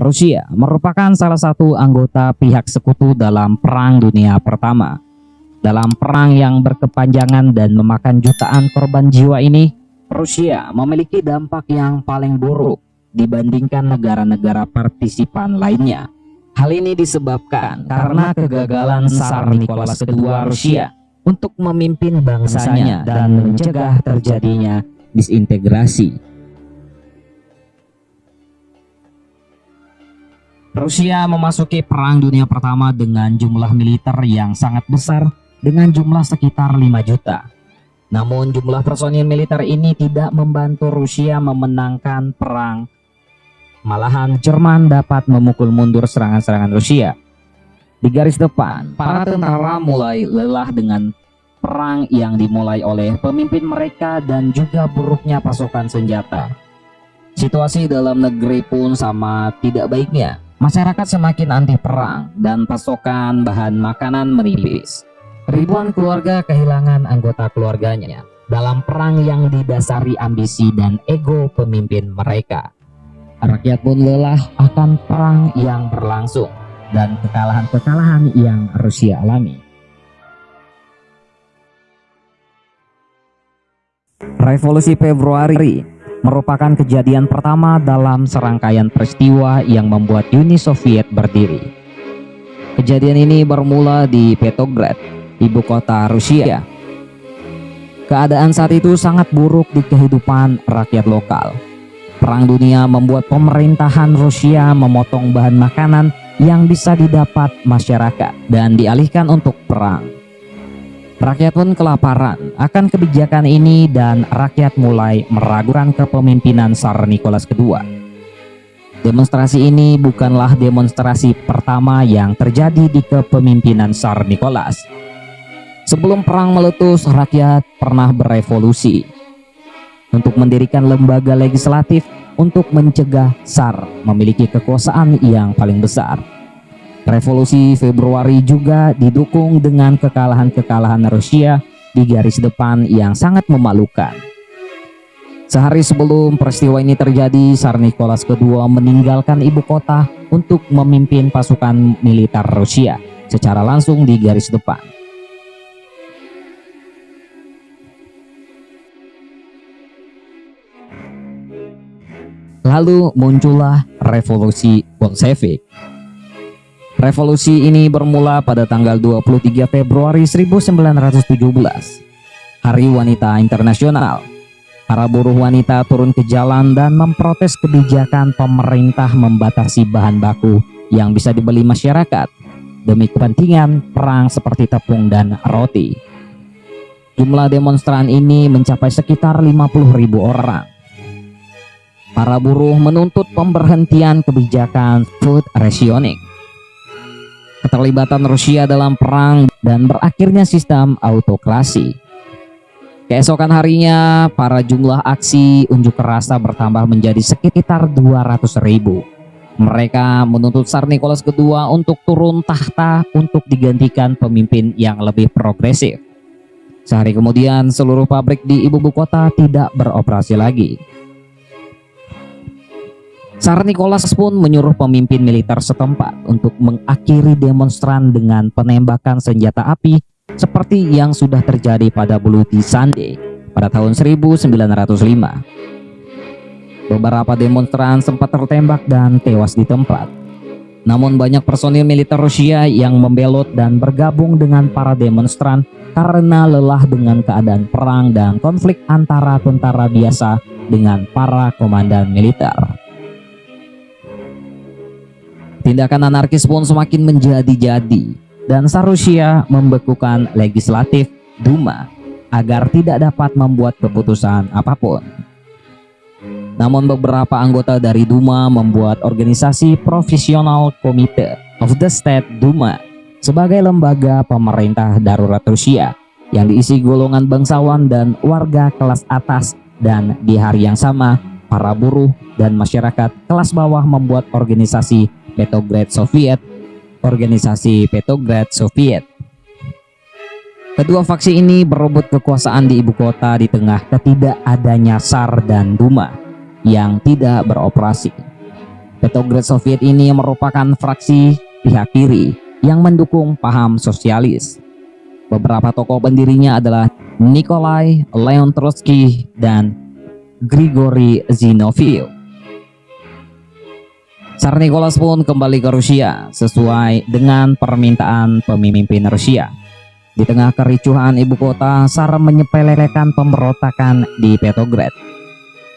Rusia merupakan salah satu anggota pihak sekutu dalam Perang Dunia Pertama. Dalam perang yang berkepanjangan dan memakan jutaan korban jiwa ini, Rusia memiliki dampak yang paling buruk dibandingkan negara-negara partisipan lainnya. Hal ini disebabkan karena kegagalan Tsar Nicholas II Rusia untuk memimpin bangsanya dan mencegah terjadinya disintegrasi. Rusia memasuki Perang Dunia Pertama dengan jumlah militer yang sangat besar dengan jumlah sekitar 5 juta. Namun jumlah personil militer ini tidak membantu Rusia memenangkan perang. Malahan Jerman dapat memukul mundur serangan-serangan Rusia. Di garis depan, para tentara mulai lelah dengan perang yang dimulai oleh pemimpin mereka dan juga buruknya pasokan senjata. Situasi dalam negeri pun sama tidak baiknya. Masyarakat semakin anti perang dan pasokan bahan makanan menipis. Ribuan keluarga kehilangan anggota keluarganya dalam perang yang didasari ambisi dan ego pemimpin mereka. Rakyat pun lelah akan perang yang berlangsung dan kekalahan-kekalahan yang Rusia alami. Revolusi Februari merupakan kejadian pertama dalam serangkaian peristiwa yang membuat Uni Soviet berdiri. Kejadian ini bermula di Petrograd, ibu kota Rusia. Keadaan saat itu sangat buruk di kehidupan rakyat lokal. Perang dunia membuat pemerintahan Rusia memotong bahan makanan yang bisa didapat masyarakat dan dialihkan untuk perang. Rakyat pun kelaparan akan kebijakan ini dan rakyat mulai meragukan kepemimpinan Tsar Nicholas II. Demonstrasi ini bukanlah demonstrasi pertama yang terjadi di kepemimpinan Tsar Nicholas. Sebelum perang meletus, rakyat pernah berevolusi untuk mendirikan lembaga legislatif untuk mencegah Tsar memiliki kekuasaan yang paling besar. Revolusi Februari juga didukung dengan kekalahan-kekalahan Rusia di garis depan yang sangat memalukan. Sehari sebelum peristiwa ini terjadi, Tsar Nicholas II meninggalkan ibu kota untuk memimpin pasukan militer Rusia secara langsung di garis depan. Lalu muncullah revolusi Bolshevik Revolusi ini bermula pada tanggal 23 Februari 1917, Hari Wanita Internasional. Para buruh wanita turun ke jalan dan memprotes kebijakan pemerintah membatasi bahan baku yang bisa dibeli masyarakat demi kepentingan perang seperti tepung dan roti. Jumlah demonstran ini mencapai sekitar 50.000 orang. Para buruh menuntut pemberhentian kebijakan food rationing keterlibatan Rusia dalam perang dan berakhirnya sistem autokrasi. Keesokan harinya, para jumlah aksi unjuk rasa bertambah menjadi sekitar 200 ribu. Mereka menuntut Tsar Nicholas II untuk turun tahta untuk digantikan pemimpin yang lebih progresif. Sehari kemudian, seluruh pabrik di ibu kota tidak beroperasi lagi. Tsar Nicholas pun menyuruh pemimpin militer setempat untuk mengakhiri demonstran dengan penembakan senjata api seperti yang sudah terjadi pada Bloody Sunday pada tahun 1905. Beberapa demonstran sempat tertembak dan tewas di tempat. Namun banyak personil militer Rusia yang membelot dan bergabung dengan para demonstran karena lelah dengan keadaan perang dan konflik antara tentara biasa dengan para komandan militer. Tindakan anarkis pun semakin menjadi-jadi dan Sarusia membekukan legislatif Duma agar tidak dapat membuat keputusan apa pun. Namun beberapa anggota dari Duma membuat organisasi profesional Komite of the State Duma sebagai lembaga pemerintah darurat Rusia yang diisi golongan bangsawan dan warga kelas atas dan di hari yang sama para buruh dan masyarakat kelas bawah membuat organisasi Petrograd Soviet, organisasi Petrograd Soviet. Kedua faksi ini berebut kekuasaan di ibu kota di tengah ketidakadanya SAR dan Duma yang tidak beroperasi. Petrograd Soviet ini merupakan fraksi pihak kiri yang mendukung paham sosialis. Beberapa tokoh pendirinya adalah Nikolai Leon Trotsky dan Grigori Zinoviev. Tsar Nicholas pun kembali ke Rusia sesuai dengan permintaan pemimpin Rusia. Di tengah kericuhan ibu kota, Tsar menyepelekan pemberontakan di Petrograd.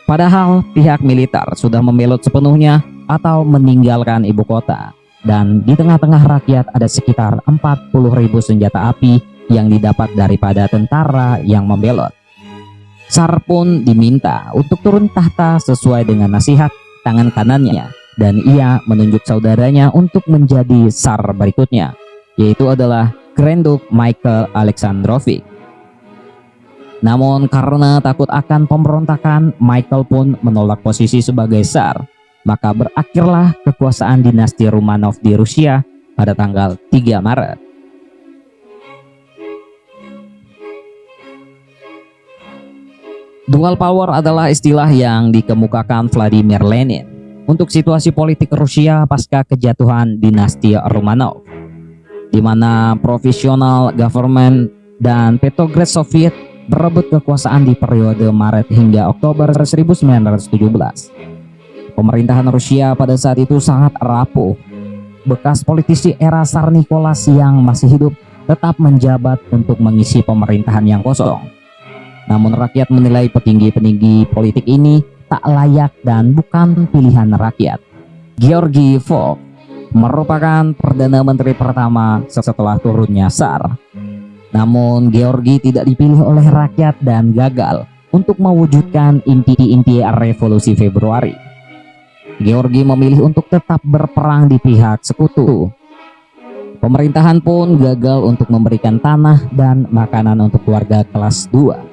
Padahal pihak militer sudah membelot sepenuhnya atau meninggalkan ibu kota. Dan di tengah-tengah rakyat ada sekitar 40.000 senjata api yang didapat daripada tentara yang membelot. Tsar pun diminta untuk turun tahta sesuai dengan nasihat tangan kanannya dan ia menunjuk saudaranya untuk menjadi Tsar berikutnya, yaitu adalah Grand Duke Michael Alexandrovich. Namun karena takut akan pemberontakan, Michael pun menolak posisi sebagai Tsar, maka berakhirlah kekuasaan dinasti Romanov di Rusia pada tanggal 3 Maret. Dual power adalah istilah yang dikemukakan Vladimir Lenin untuk situasi politik Rusia pasca kejatuhan dinasti Romanov, di mana profesional government dan Petrograd Soviet berebut kekuasaan di periode Maret hingga Oktober 1917. Pemerintahan Rusia pada saat itu sangat rapuh. Bekas politisi era Tsar Nicholas yang masih hidup tetap menjabat untuk mengisi pemerintahan yang kosong. Namun rakyat menilai petinggi-petinggi politik ini tak layak dan bukan pilihan rakyat. Georgi Fogg merupakan Perdana Menteri pertama setelah turunnya SAR. Namun Georgi tidak dipilih oleh rakyat dan gagal untuk mewujudkan inti-inti revolusi Februari. Georgi memilih untuk tetap berperang di pihak sekutu. Pemerintahan pun gagal untuk memberikan tanah dan makanan untuk warga kelas 2.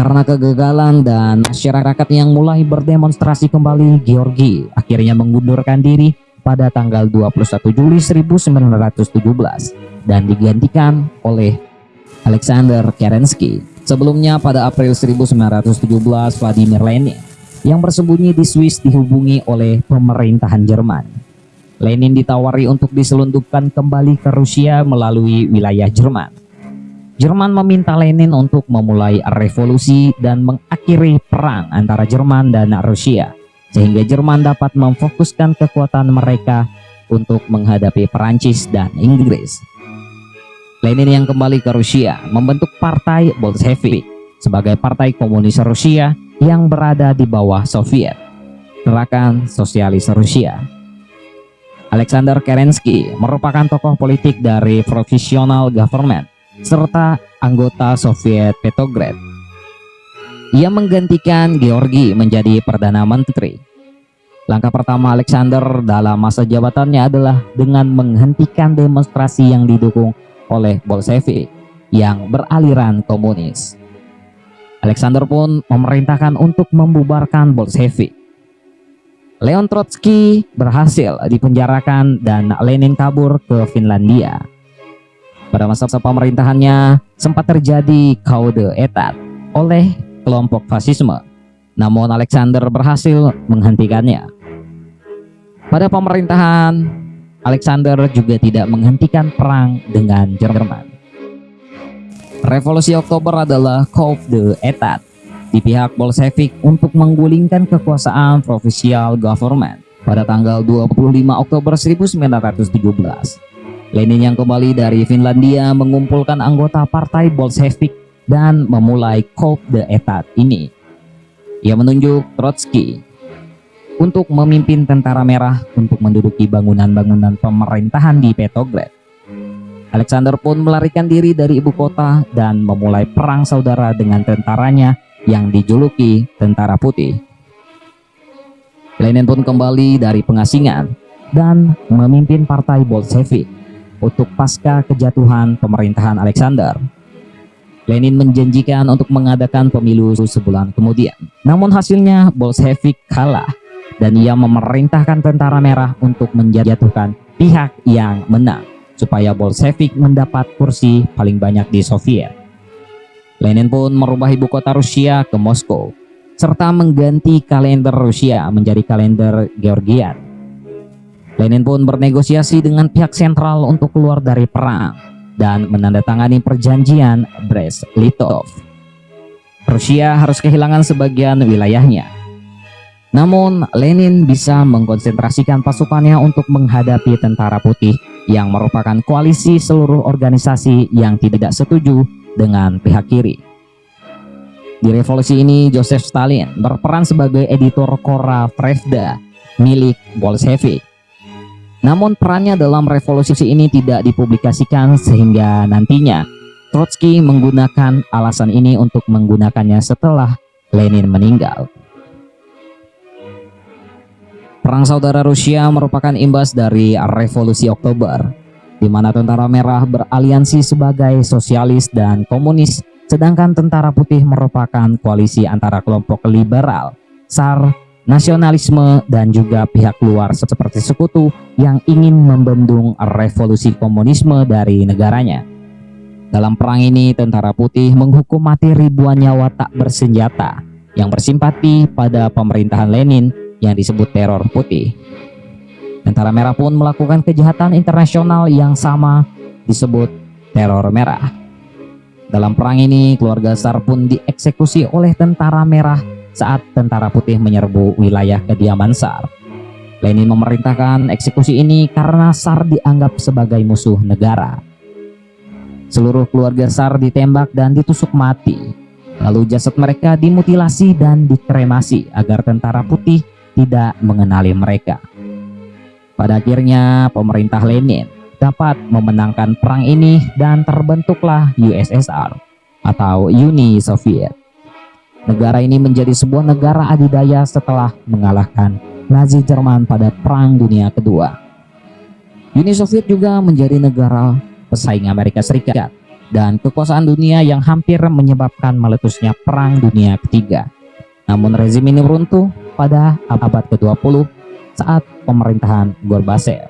Karena kegagalan dan masyarakat yang mulai berdemonstrasi kembali, Georgi akhirnya mengundurkan diri pada tanggal 21 Juli 1917 dan digantikan oleh Alexander Kerensky. Sebelumnya pada April 1917 Vladimir Lenin yang bersembunyi di Swiss dihubungi oleh pemerintahan Jerman. Lenin ditawari untuk diselundupkan kembali ke Rusia melalui wilayah Jerman. Jerman meminta Lenin untuk memulai revolusi dan mengakhiri perang antara Jerman dan Rusia, sehingga Jerman dapat memfokuskan kekuatan mereka untuk menghadapi Perancis dan Inggris. Lenin yang kembali ke Rusia membentuk Partai Bolshevik sebagai partai komunis Rusia yang berada di bawah Soviet, Gerakan Sosialis Rusia. Alexander Kerensky merupakan tokoh politik dari Provisional Government serta anggota Soviet Petrograd. Ia menggantikan Georgi menjadi Perdana Menteri. Langkah pertama Alexander dalam masa jabatannya adalah dengan menghentikan demonstrasi yang didukung oleh Bolshevik yang beraliran komunis. Alexander pun memerintahkan untuk membubarkan Bolshevik. Leon Trotsky berhasil dipenjarakan dan Lenin kabur ke Finlandia. Pada masa pemerintahannya sempat terjadi kaude etat oleh kelompok fasisme. Namun Alexander berhasil menghentikannya. Pada pemerintahan Alexander juga tidak menghentikan perang dengan Jerman. Revolusi Oktober adalah coup de etat di pihak Bolshevik untuk menggulingkan kekuasaan provincial government pada tanggal 25 Oktober 1917. Lenin yang kembali dari Finlandia mengumpulkan anggota partai Bolshevik dan memulai coup de etat ini. Ia menunjuk Trotsky untuk memimpin tentara merah untuk menduduki bangunan-bangunan pemerintahan di Petrograd. Alexander pun melarikan diri dari ibu kota dan memulai perang saudara dengan tentaranya yang dijuluki Tentara Putih. Lenin pun kembali dari pengasingan dan memimpin partai Bolshevik untuk pasca kejatuhan pemerintahan Alexander. Lenin menjanjikan untuk mengadakan pemilu sebulan kemudian. Namun hasilnya Bolshevik kalah dan ia memerintahkan tentara merah untuk menjatuhkan pihak yang menang supaya Bolshevik mendapat kursi paling banyak di Soviet. Lenin pun merubah ibu kota Rusia ke Moskow serta mengganti kalender Rusia menjadi kalender Georgian Lenin pun bernegosiasi dengan pihak sentral untuk keluar dari perang dan menandatangani perjanjian Brest-Litov. Rusia harus kehilangan sebagian wilayahnya. Namun, Lenin bisa mengkonsentrasikan pasukannya untuk menghadapi tentara putih yang merupakan koalisi seluruh organisasi yang tidak setuju dengan pihak kiri. Di revolusi ini, Joseph Stalin berperan sebagai editor Kora Pravda milik Bolshevik. Namun perannya dalam revolusi ini tidak dipublikasikan sehingga nantinya Trotsky menggunakan alasan ini untuk menggunakannya setelah Lenin meninggal. Perang Saudara Rusia merupakan imbas dari Revolusi Oktober, di mana tentara merah beraliansi sebagai sosialis dan komunis, sedangkan tentara putih merupakan koalisi antara kelompok liberal, SAR, nasionalisme, dan juga pihak luar seperti sekutu yang ingin membendung revolusi komunisme dari negaranya. Dalam perang ini, tentara putih menghukum mati ribuan nyawa tak bersenjata yang bersimpati pada pemerintahan Lenin yang disebut teror putih. Tentara merah pun melakukan kejahatan internasional yang sama disebut teror merah. Dalam perang ini, keluarga Tsar pun dieksekusi oleh tentara merah saat tentara putih menyerbu wilayah kediaman Tsar. Lenin memerintahkan eksekusi ini karena Tsar dianggap sebagai musuh negara. Seluruh keluarga Tsar ditembak dan ditusuk mati. Lalu jasad mereka dimutilasi dan dikremasi agar tentara putih tidak mengenali mereka. Pada akhirnya pemerintah Lenin dapat memenangkan perang ini dan terbentuklah USSR atau Uni Soviet. Negara ini menjadi sebuah negara adidaya setelah mengalahkan Nazi Jerman pada Perang Dunia Kedua. Uni Soviet juga menjadi negara pesaing Amerika Serikat dan kekuasaan dunia yang hampir menyebabkan meletusnya Perang Dunia Ketiga. Namun rezim ini runtuh pada abad ke-20 saat pemerintahan Gorbachev.